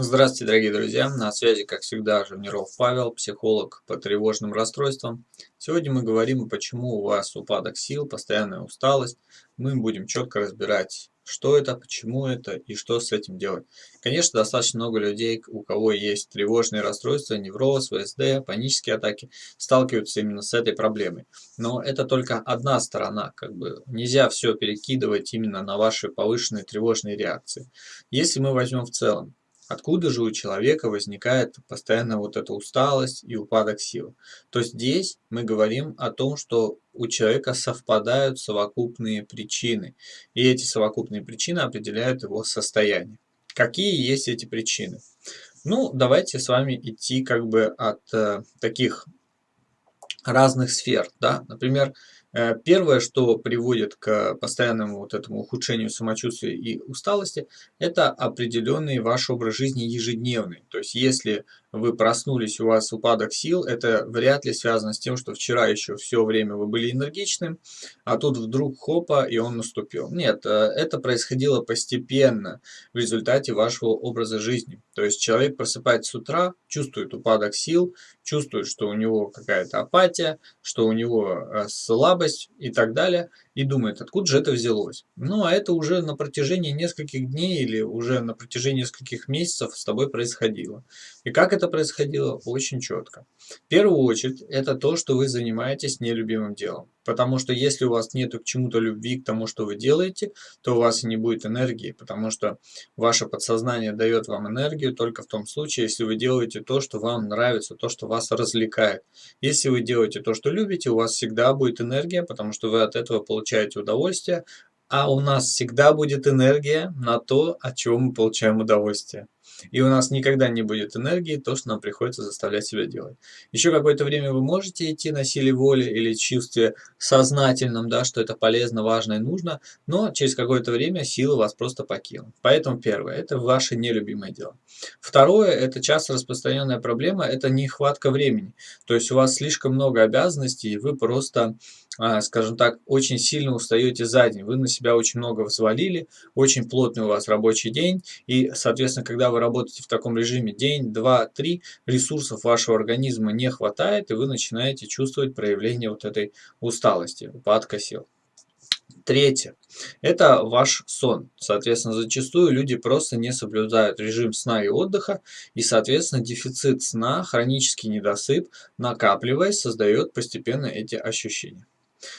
Здравствуйте, дорогие друзья! На связи, как всегда, Жирниров Павел, психолог по тревожным расстройствам. Сегодня мы говорим, почему у вас упадок сил, постоянная усталость. Мы будем четко разбирать, что это, почему это и что с этим делать. Конечно, достаточно много людей, у кого есть тревожные расстройства, невроз, ВСД, панические атаки, сталкиваются именно с этой проблемой. Но это только одна сторона, как бы нельзя все перекидывать именно на ваши повышенные тревожные реакции. Если мы возьмем в целом, Откуда же у человека возникает постоянно вот эта усталость и упадок сил? То здесь мы говорим о том, что у человека совпадают совокупные причины. И эти совокупные причины определяют его состояние. Какие есть эти причины? Ну, давайте с вами идти как бы от э, таких разных сфер. Да? Например, первое, что приводит к постоянному вот этому ухудшению самочувствия и усталости, это определенный ваш образ жизни ежедневный. То есть, если вы проснулись, у вас упадок сил, это вряд ли связано с тем, что вчера еще все время вы были энергичным, а тут вдруг хопа, и он наступил. Нет, э, это происходило постепенно в результате вашего образа жизни. То есть человек просыпается с утра, чувствует упадок сил, чувствует, что у него какая-то апатия, что у него э, слабость и так далее – и думает, откуда же это взялось. Ну, а это уже на протяжении нескольких дней или уже на протяжении нескольких месяцев с тобой происходило. И как это происходило? Очень четко. В первую очередь, это то, что вы занимаетесь нелюбимым делом. Потому что если у вас нет к чему-то любви, к тому, что вы делаете, то у вас и не будет энергии, потому что ваше подсознание дает вам энергию только в том случае, если вы делаете то, что вам нравится, то, что вас развлекает. Если вы делаете то, что любите, у вас всегда будет энергия, потому что вы от этого получаете удовольствие, а у нас всегда будет энергия на то, от чего мы получаем удовольствие. И у нас никогда не будет энергии, то, что нам приходится заставлять себя делать. Еще какое-то время вы можете идти на силе воли или чувстве сознательном, да, что это полезно, важно и нужно, но через какое-то время силы вас просто покинут. Поэтому первое, это ваше нелюбимое дело. Второе, это часто распространенная проблема, это нехватка времени. То есть у вас слишком много обязанностей, и вы просто а, скажем так, очень сильно устаете за день. Вы на себя очень много взвалили, очень плотный у вас рабочий день, и, соответственно, когда вы работаете в таком режиме день, два, три, ресурсов вашего организма не хватает, и вы начинаете чувствовать проявление вот этой усталости, упадка сил. Третье. Это ваш сон. Соответственно, зачастую люди просто не соблюдают режим сна и отдыха, и, соответственно, дефицит сна, хронический недосып, накапливаясь, создает постепенно эти ощущения.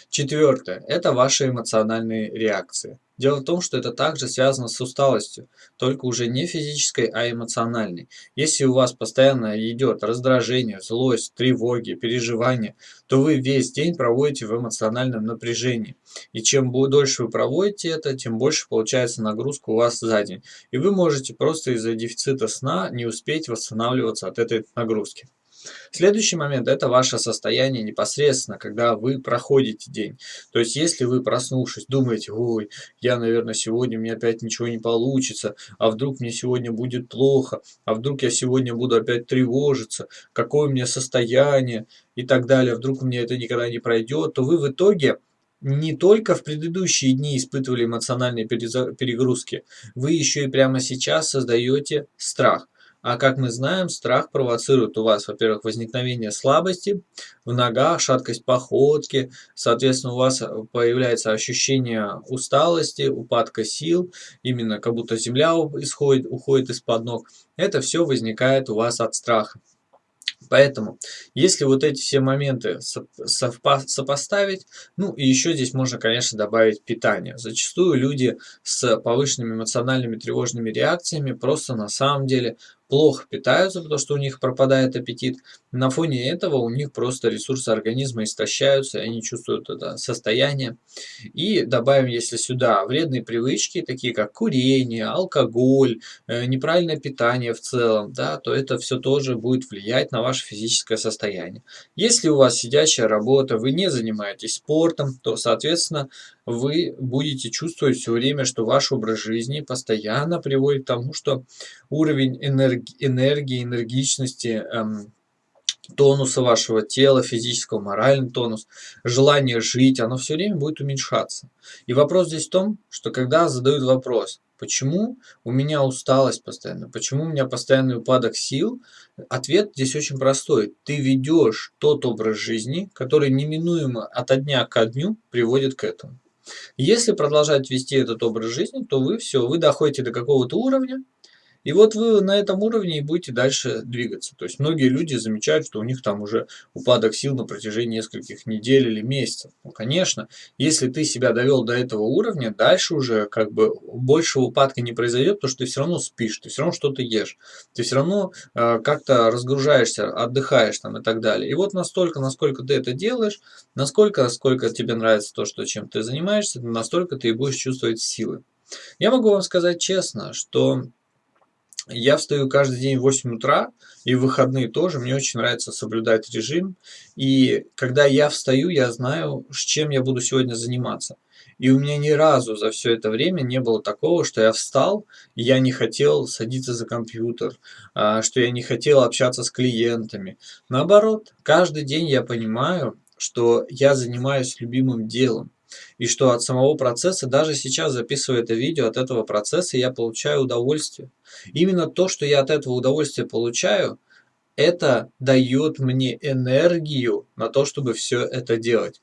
Четвертое. Это ваши эмоциональные реакции. Дело в том, что это также связано с усталостью, только уже не физической, а эмоциональной. Если у вас постоянно идет раздражение, злость, тревоги, переживания, то вы весь день проводите в эмоциональном напряжении. И чем дольше вы проводите это, тем больше получается нагрузка у вас за день. И вы можете просто из-за дефицита сна не успеть восстанавливаться от этой нагрузки. Следующий момент – это ваше состояние непосредственно, когда вы проходите день. То есть, если вы, проснувшись, думаете, ой, я, наверное, сегодня у меня опять ничего не получится, а вдруг мне сегодня будет плохо, а вдруг я сегодня буду опять тревожиться, какое у меня состояние и так далее, вдруг у меня это никогда не пройдет, то вы в итоге не только в предыдущие дни испытывали эмоциональные перегрузки, вы еще и прямо сейчас создаете страх. А как мы знаем, страх провоцирует у вас, во-первых, возникновение слабости в ногах, шаткость походки, соответственно, у вас появляется ощущение усталости, упадка сил, именно как будто земля исходит, уходит из-под ног. Это все возникает у вас от страха. Поэтому, если вот эти все моменты сопоставить, ну и еще здесь можно, конечно, добавить питание. Зачастую люди с повышенными эмоциональными тревожными реакциями просто на самом деле плохо питаются, потому что у них пропадает аппетит. На фоне этого у них просто ресурсы организма истощаются, и они чувствуют это состояние. И добавим, если сюда вредные привычки, такие как курение, алкоголь, э, неправильное питание в целом, да, то это все тоже будет влиять на ваше физическое состояние. Если у вас сидящая работа, вы не занимаетесь спортом, то, соответственно, вы будете чувствовать все время, что ваш образ жизни постоянно приводит к тому, что уровень энерги энергии, энергичности, эм, тонуса вашего тела, физического, моральный тонус, желание жить, оно все время будет уменьшаться. И вопрос здесь в том, что когда задают вопрос, Почему у меня усталость постоянно? Почему у меня постоянный упадок сил? Ответ здесь очень простой. Ты ведешь тот образ жизни, который неминуемо от дня к дню приводит к этому. Если продолжать вести этот образ жизни, то вы все, вы доходите до какого-то уровня, и вот вы на этом уровне и будете дальше двигаться. То есть многие люди замечают, что у них там уже упадок сил на протяжении нескольких недель или месяцев. Ну, конечно, если ты себя довел до этого уровня, дальше уже как бы большего упадка не произойдет, потому что ты все равно спишь, ты все равно что-то ешь, ты все равно э, как-то разгружаешься, отдыхаешь там и так далее. И вот настолько, насколько ты это делаешь, насколько, насколько тебе нравится то, что, чем ты занимаешься, настолько ты и будешь чувствовать силы. Я могу вам сказать честно, что я встаю каждый день в 8 утра, и в выходные тоже. Мне очень нравится соблюдать режим. И когда я встаю, я знаю, с чем я буду сегодня заниматься. И у меня ни разу за все это время не было такого, что я встал, и я не хотел садиться за компьютер, а, что я не хотел общаться с клиентами. Наоборот, каждый день я понимаю, что я занимаюсь любимым делом. И что от самого процесса, даже сейчас записывая это видео, от этого процесса я получаю удовольствие. Именно то, что я от этого удовольствия получаю, это дает мне энергию на то, чтобы все это делать.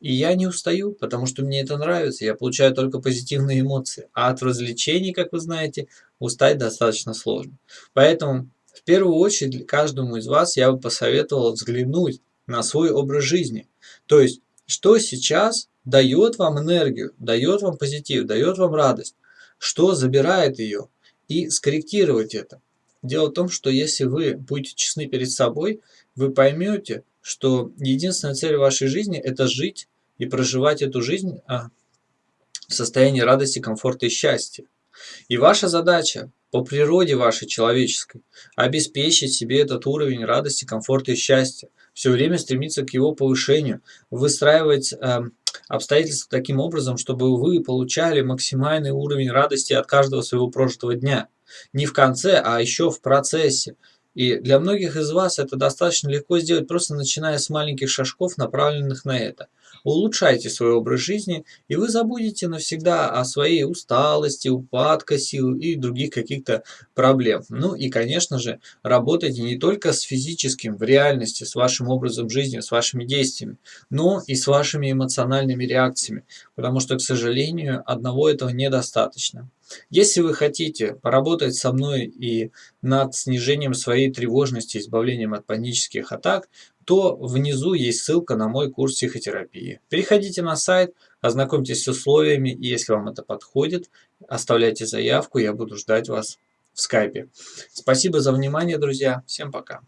И я не устаю, потому что мне это нравится, я получаю только позитивные эмоции. А от развлечений, как вы знаете, устать достаточно сложно. Поэтому в первую очередь каждому из вас я бы посоветовал взглянуть на свой образ жизни. То есть, что сейчас дает вам энергию, дает вам позитив, дает вам радость, что забирает ее, и скорректировать это. Дело в том, что если вы будете честны перед собой, вы поймете, что единственная цель вашей жизни – это жить и проживать эту жизнь а, в состоянии радости, комфорта и счастья. И ваша задача по природе вашей человеческой обеспечить себе этот уровень радости, комфорта и счастья, все время стремиться к его повышению, выстраивать э, обстоятельства таким образом, чтобы вы получали максимальный уровень радости от каждого своего прожитого дня. Не в конце, а еще в процессе. И для многих из вас это достаточно легко сделать, просто начиная с маленьких шажков, направленных на это. Улучшайте свой образ жизни, и вы забудете навсегда о своей усталости, упадка сил и других каких-то проблем. Ну и, конечно же, работайте не только с физическим, в реальности, с вашим образом жизни, с вашими действиями, но и с вашими эмоциональными реакциями, потому что, к сожалению, одного этого недостаточно. Если вы хотите поработать со мной и над снижением своей тревожности, избавлением от панических атак, то внизу есть ссылка на мой курс психотерапии. Переходите на сайт, ознакомьтесь с условиями, и если вам это подходит, оставляйте заявку, я буду ждать вас в скайпе. Спасибо за внимание, друзья. Всем пока.